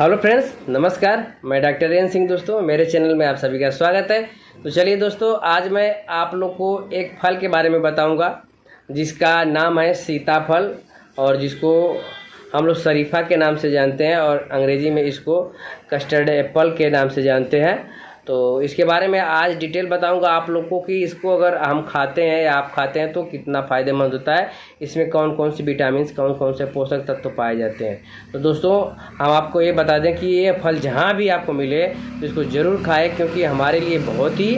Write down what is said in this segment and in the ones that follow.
Hello friends, नमस्कार। मैं doctor rain Singh दोस्तों, मेरे चैनल में आप सभी का स्वागत है। तो चलिए दोस्तों, आज मैं आप लोग को एक फल के बारे में बताऊँगा, जिसका नाम है सीताफल, और जिसको हम लोग शरीफा के नाम से जानते हैं, और अंग्रेज़ी में इसको कस्टर्ड एप्पल के नाम से जानते हैं। तो इसके बारे में आज डिटेल बताऊँगा आप लोग को कि इसको अगर हम खाते हैं या आप खाते हैं तो कितना फ़ायदेमंद होता है। इसमें कौन कौन से विटामिन कौन कौन से पोषक तत्व तो पाए जाते हैं। तो दोस्तों, हम आपको ये बता दें कि ये फल जहाँ भी आपको मिले तो इसको ज़रूर खाएँ क्योंकि हमारे लिए बहुत ही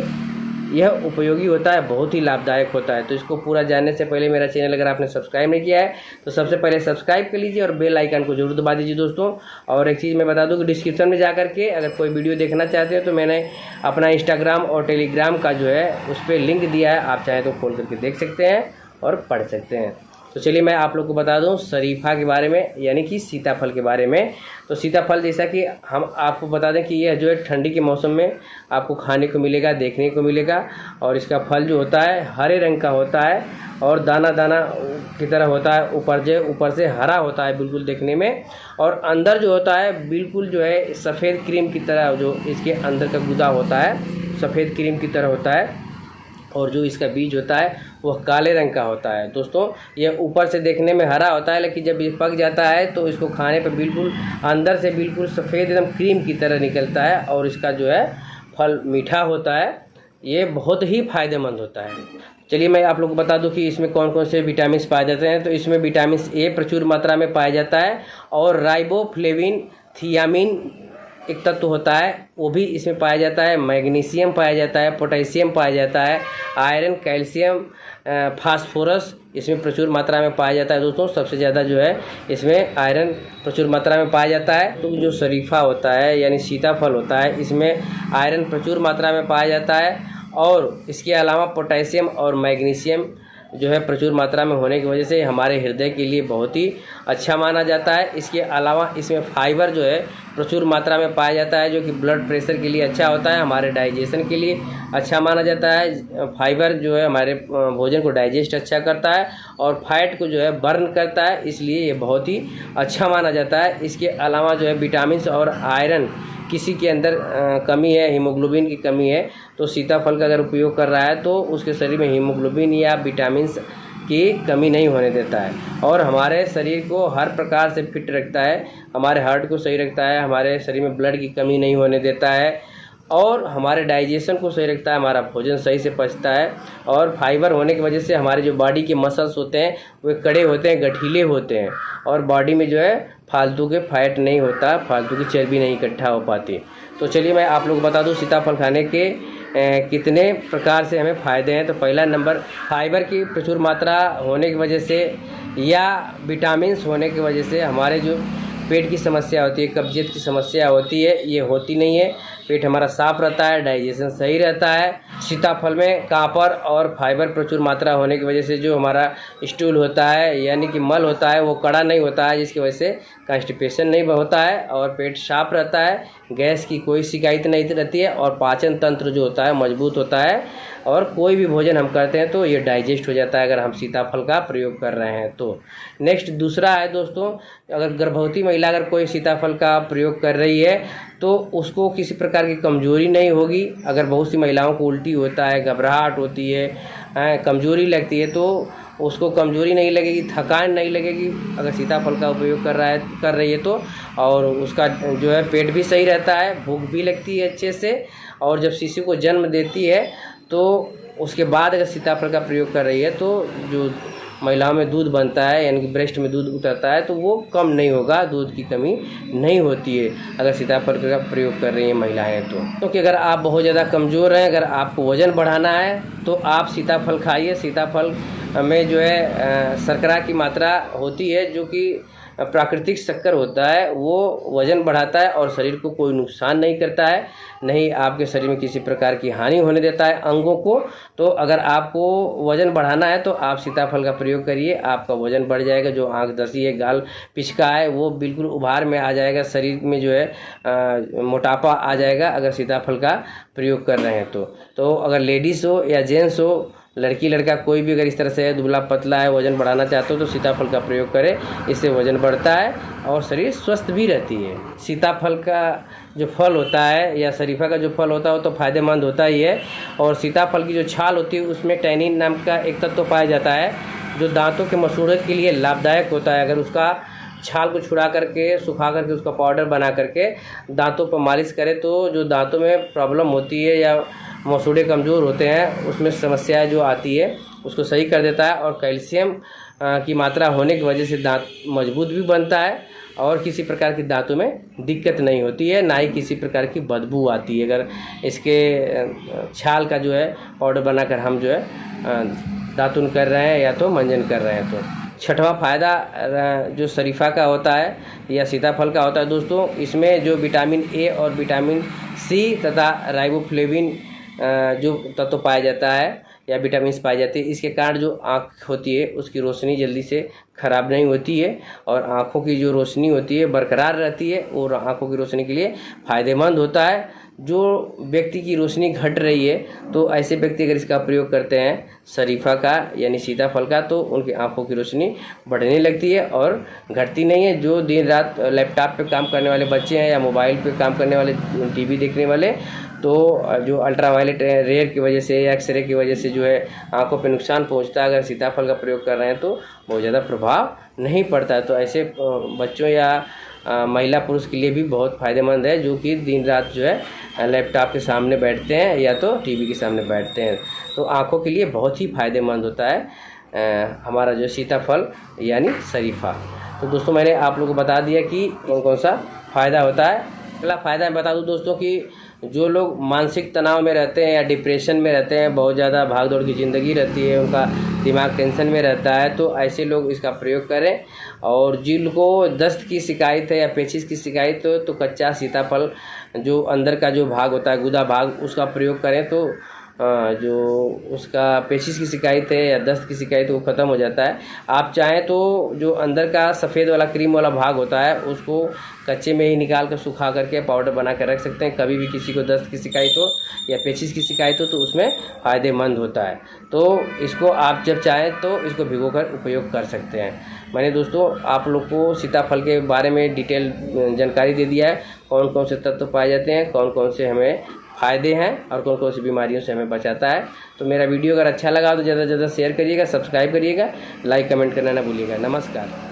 यह उपयोगी होता है, बहुत ही लाभदायक होता है। तो इसको पूरा जानने से पहले मेरा चैनल अगर आपने सब्सक्राइब नहीं किया है तो सबसे पहले सब्सक्राइब कर लीजिए और बेल आइकन को ज़रूर दबा दीजिए दोस्तों। और एक चीज़ मैं बता दूँ कि डिस्क्रिप्शन में जा करके अगर कोई वीडियो देखना चाहते हैं तो मैंने अपना इंस्टाग्राम और टेलीग्राम का जो है, उस पर लिंक दिया है, आप चाहें तो खोल करके देख सकते हैं और पढ़ सकते हैं। तो चलिए मैं आप लोग को बता दूँ शरीफा के बारे में, यानी कि सीताफल के बारे में। तो सीताफल जैसा कि हम आपको बता दें कि यह जो है ठंडी के मौसम में आपको खाने को मिलेगा, देखने को मिलेगा, और इसका फल जो होता है हरे रंग का होता है, और दाना दाना की तरह होता है, ऊपर जो ऊपर से हरा होता है बिल्कुल देखने में। और अंदर जो होता है बिल्कुल जो है सफ़ेद क्रीम की तरह जो इसके अंदर का गुदा होता है, सफ़ेद क्रीम की तरह होता है। और जो इसका बीज होता है, वह काले रंग का होता है। दोस्तों यह ऊपर से देखने में हरा होता है, लेकिन जब ये पक जाता है तो इसको खाने पर बिल्कुल, अंदर से बिल्कुल सफ़ेद एकदम क्रीम की तरह निकलता है और इसका जो है, फल मीठा होता है। ये बहुत ही फ़ायदेमंद होता है। चलिए, मैं आप लोग को बता दूँ कि इसमें कौन कौन से विटामिन पाए जाते हैं। तो इसमें विटामिन ए प्रचुर मात्रा में पाया जाता है और राइबोफ्लेविन, थियामिन एक तत्व होता है, वो भी इसमें पाया जाता है। मैग्नीशियम पाया जाता है, पोटेशियम पाया जाता है, आयरन, कैल्शियम फास्फोरस इसमें प्रचुर मात्रा में पाया जाता है। दोस्तों, सबसे ज़्यादा जो है, इसमें आयरन प्रचुर मात्रा में पाया जाता है। तो जो शरीफा होता है, यानी सीताफल होता है, इसमें आयरन प्रचुर मात्रा में पाया जाता है। और इसके अलावा पोटेशियम और मैग्नीशियम जो है, प्रचुर मात्रा में होने की वजह से हमारे हृदय के लिए बहुत ही अच्छा माना जाता है। इसके अलावा इसमें फाइबर जो है प्रचुर मात्रा में पाया जाता है, जो कि ब्लड प्रेशर के लिए अच्छा होता है, हमारे डाइजेशन के लिए अच्छा माना जाता है। फाइबर जो है हमारे भोजन को डाइजेस्ट अच्छा करता है और फैट को जो है बर्न करता है, इसलिए ये बहुत ही अच्छा माना जाता है। इसके अलावा जो है विटामिन और आयरन किसी के अंदर कमी है हीमोग्लोबिन की कमी है तो सीताफल का अगर उपयोग कर रहा है तो उसके शरीर में हीमोग्लोबिन या विटामिन की कमी नहीं होने देता है। और हमारे शरीर को हर प्रकार से फिट रखता है, हमारे हार्ट को सही रखता है, हमारे शरीर में ब्लड की कमी नहीं होने देता है, और हमारे डाइजेशन को सही रखता है, हमारा भोजन सही से पचता है, और फाइबर होने की वजह से हमारे जो बॉडी के मसल्स होते हैं, वे कड़े होते हैं, गठीले होते हैं, और बॉडी में जो है फालतू के फैट नहीं होता, फालतू की चर्बी नहीं इकट्ठा हो पाती। तो चलिए मैं आप लोग बता दूँ, सीताफल खाने के कितने प्रकार से हमें फ़ायदे हैं? तो पहला नंबर, फाइबर की प्रचुर मात्रा होने की वजह से या विटामिन होने की वजह से हमारे जो पेट की समस्या होती है, कब्जियत की समस्या होती है, ये होती नहीं है। पेट हमारा साफ़ रहता है, डाइजेशन सही रहता है। सीताफल में कापर और फाइबर प्रचुर मात्रा होने की वजह से जो हमारा स्टूल होता है, यानी कि मल होता है, वो कड़ा नहीं होता है, जिसकी वजह से कॉन्स्टिपेशन नहीं होता है और पेट साफ़ रहता है, गैस की कोई शिकायत नहीं रहती है और पाचन तंत्र जो होता है मज़बूत होता है और कोई भी भोजन हम करते हैं तो ये डाइजेस्ट हो जाता है अगर हम सीताफल का प्रयोग कर रहे हैं तो। नेक्स्ट दूसरा है दोस्तों, अगर गर्भवती महिला अगर कोई सीताफल का प्रयोग कर रही है तो उसको किसी प्रकार की कमज़ोरी नहीं होगी। अगर बहुत सी महिलाओं को उल्टी होता है, घबराहट होती है, कमज़ोरी लगती है तो उसको कमज़ोरी नहीं लगेगी, थकान नहीं लगेगी। अगर सीताफल का उपयोग कर रहा है, कर रही है तो। और उसका जो है पेट भी सही रहता है, भूख भी लगती है अच्छे से। और जब शिशु को जन्म देती है तो उसके बाद अगर सीताफल का प्रयोग कर रही है तो जो महिलाओं में दूध बनता है, यानी कि ब्रेस्ट में दूध उतरता है तो वो कम नहीं होगा, दूध की कमी नहीं होती है, अगर सीताफल का प्रयोग कर रही हैं महिलाएँ तो। क्योंकि तो अगर आप बहुत ज़्यादा कमज़ोर हैं, अगर आपको वज़न बढ़ाना है तो आप सीताफल खाइए। सीताफल में जो है शर्करा की मात्रा होती है जो कि प्राकृतिक शक्कर होता है वो वज़न बढ़ाता है और शरीर को कोई नुकसान नहीं करता है नहीं आपके शरीर में किसी प्रकार की हानि होने देता है अंगों को। तो अगर आपको वज़न बढ़ाना है तो आप सीताफल का प्रयोग करिए आपका वज़न बढ़ जाएगा जो आँख दसी है गाल पिचका है वो बिल्कुल उभार में आ जाएगा शरीर में जो है आ, मोटापा आ जाएगा अगर सीताफल का प्रयोग कर रहे हैं तो। तो अगर लेडीज़ हो या जेंट्स हो लड़की लड़का कोई भी अगर इस तरह से दुबला पतला है, वज़न बढ़ाना चाहते हो तो सीताफल का प्रयोग करें। इससे वज़न बढ़ता है और शरीर स्वस्थ भी रहती है। सीताफल का जो फल होता है या शरीफा का जो फल होता है वो तो फ़ायदेमंद होता ही है। और सीताफल की जो छाल होती है, उसमें टैनिन नाम का एक तत्व तो पाया जाता है, जो दांतों के मसूड़े के लिए लाभदायक होता है। अगर उसका छाल को छुड़ा करके, सुखा करके, उसका पाउडर बना करके दांतों पर मालिश करें तो जो दांतों में प्रॉब्लम होती है या मसूड़े कमज़ोर होते हैं, उसमें समस्या जो आती है, उसको सही कर देता है और कैल्शियम की मात्रा होने की वजह से दांत मज़बूत भी बनता है और किसी प्रकार की दांतों में दिक्कत नहीं होती है, ना ही किसी प्रकार की बदबू आती है। अगर इसके छाल का जो है पाउडर बनाकर हम जो है दातुन कर रहे हैं या तो मंजन कर रहे हैं तो। छठवां फ़ायदा जो शरीफा का होता है या सीताफल का होता है दोस्तों, इसमें जो विटामिन ए और विटामिन सी तथा राइबोफ्लेविन जो तत्व पाया जाता है या विटामिन पाई जाती है, इसके कारण जो आँख होती है, उसकी रोशनी जल्दी से ख़राब नहीं होती है और आँखों की जो रोशनी होती है, बरकरार रहती है और आँखों की रोशनी के लिए फ़ायदेमंद होता है। जो व्यक्ति की रोशनी घट रही है तो ऐसे व्यक्ति अगर इसका प्रयोग करते हैं, शरीफा का यानी सीताफल का तो उनकी आँखों की रोशनी बढ़ने लगती है और घटती नहीं है। जो दिन रात लैपटॉप पे काम करने वाले बच्चे हैं या मोबाइल पे काम करने वाले, टीवी देखने वाले तो जो अल्ट्रा वायलेट रेयर की वजह से या एक्सरे की वजह से जो है, आँखों पे नुकसान पहुँचता है, अगर सीताफल का प्रयोग कर रहे हैं तो बहुत ज़्यादा प्रभाव नहीं पड़ता है। तो ऐसे बच्चों या महिला पुरुष के लिए भी बहुत फ़ायदेमंद है, जो कि दिन रात जो है लैपटॉप के सामने बैठते हैं या तो टीवी के सामने बैठते हैं। तो आँखों के लिए बहुत ही फ़ायदेमंद होता है हमारा जो सीताफल यानी शरीफा। तो दोस्तों, मैंने आप लोगों को बता दिया कि कौन कौन सा फ़ायदा होता है। अगला फ़ायदा मैं बता दूँ दोस्तों कि जो लोग मानसिक तनाव में रहते हैं या डिप्रेशन में रहते हैं, बहुत ज़्यादा भाग दौड़ की ज़िंदगी रहती है, उनका दिमाग टेंशन में रहता है तो ऐसे लोग इसका प्रयोग करें। और जिनको दस्त की शिकायत है या पेचिस की शिकायत हो तो कच्चा सीताफल जो अंदर का जो भाग होता है, गुदा भाग, उसका प्रयोग करें। तो जो उसका पेशिश की शिकायत है या दस्त की शिकायत वो ख़त्म हो जाता है। आप चाहें तो जो अंदर का सफ़ेद वाला क्रीम वाला भाग होता है, उसको कच्चे में ही निकाल कर सुखा करके पाउडर बना कर रख सकते हैं। कभी भी किसी को दस्त की शिकायत हो या पेचिस की शिकायत हो तो उसमें फ़ायदेमंद होता है। तो इसको आप जब चाहें तो इसको भिगो कर उपयोग कर सकते हैं। मैंने दोस्तों, आप लोग को सीताफल के बारे में डिटेल जानकारी दे दिया है। कौन कौन से तत्व पाए जाते हैं कौन कौन से हमें फ़ायदे हैं और कौन कौन सी बीमारियों से हमें बचाता है। तो मेरा वीडियो अगर अच्छा लगा तो ज़्यादा से ज़्यादा शेयर करिएगा सब्सक्राइब करिएगा लाइक कमेंट करना ना भूलिएगा। नमस्कार।